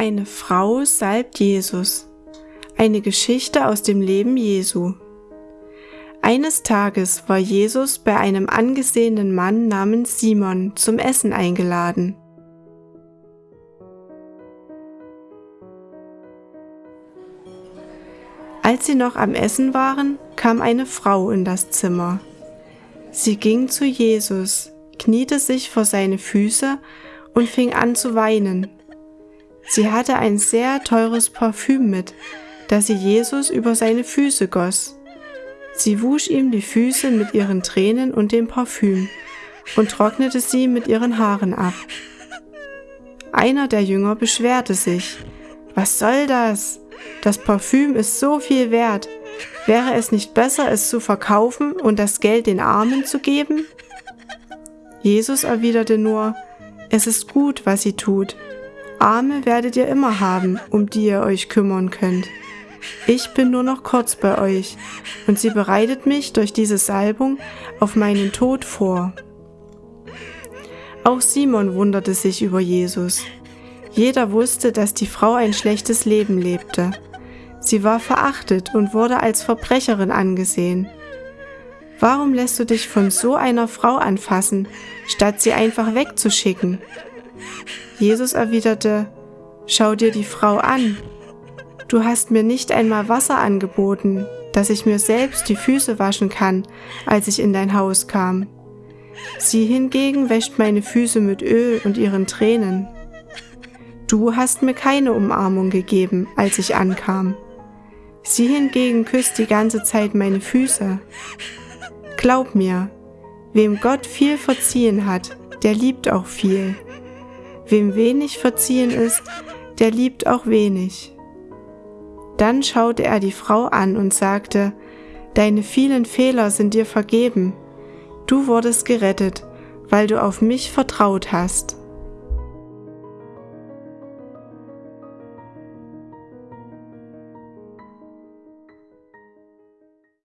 Eine Frau salbt Jesus. Eine Geschichte aus dem Leben Jesu. Eines Tages war Jesus bei einem angesehenen Mann namens Simon zum Essen eingeladen. Als sie noch am Essen waren, kam eine Frau in das Zimmer. Sie ging zu Jesus, kniete sich vor seine Füße und fing an zu weinen. Sie hatte ein sehr teures Parfüm mit, das sie Jesus über seine Füße goss. Sie wusch ihm die Füße mit ihren Tränen und dem Parfüm und trocknete sie mit ihren Haaren ab. Einer der Jünger beschwerte sich. Was soll das? Das Parfüm ist so viel wert. Wäre es nicht besser, es zu verkaufen und das Geld den Armen zu geben? Jesus erwiderte nur, es ist gut, was sie tut, Arme werdet ihr immer haben, um die ihr euch kümmern könnt. Ich bin nur noch kurz bei euch, und sie bereitet mich durch diese Salbung auf meinen Tod vor. Auch Simon wunderte sich über Jesus. Jeder wusste, dass die Frau ein schlechtes Leben lebte. Sie war verachtet und wurde als Verbrecherin angesehen. Warum lässt du dich von so einer Frau anfassen, statt sie einfach wegzuschicken? Jesus erwiderte, Schau dir die Frau an. Du hast mir nicht einmal Wasser angeboten, dass ich mir selbst die Füße waschen kann, als ich in dein Haus kam. Sie hingegen wäscht meine Füße mit Öl und ihren Tränen. Du hast mir keine Umarmung gegeben, als ich ankam. Sie hingegen küsst die ganze Zeit meine Füße. Glaub mir, wem Gott viel verziehen hat, der liebt auch viel. Wem wenig verziehen ist, der liebt auch wenig. Dann schaute er die Frau an und sagte, Deine vielen Fehler sind dir vergeben. Du wurdest gerettet, weil du auf mich vertraut hast.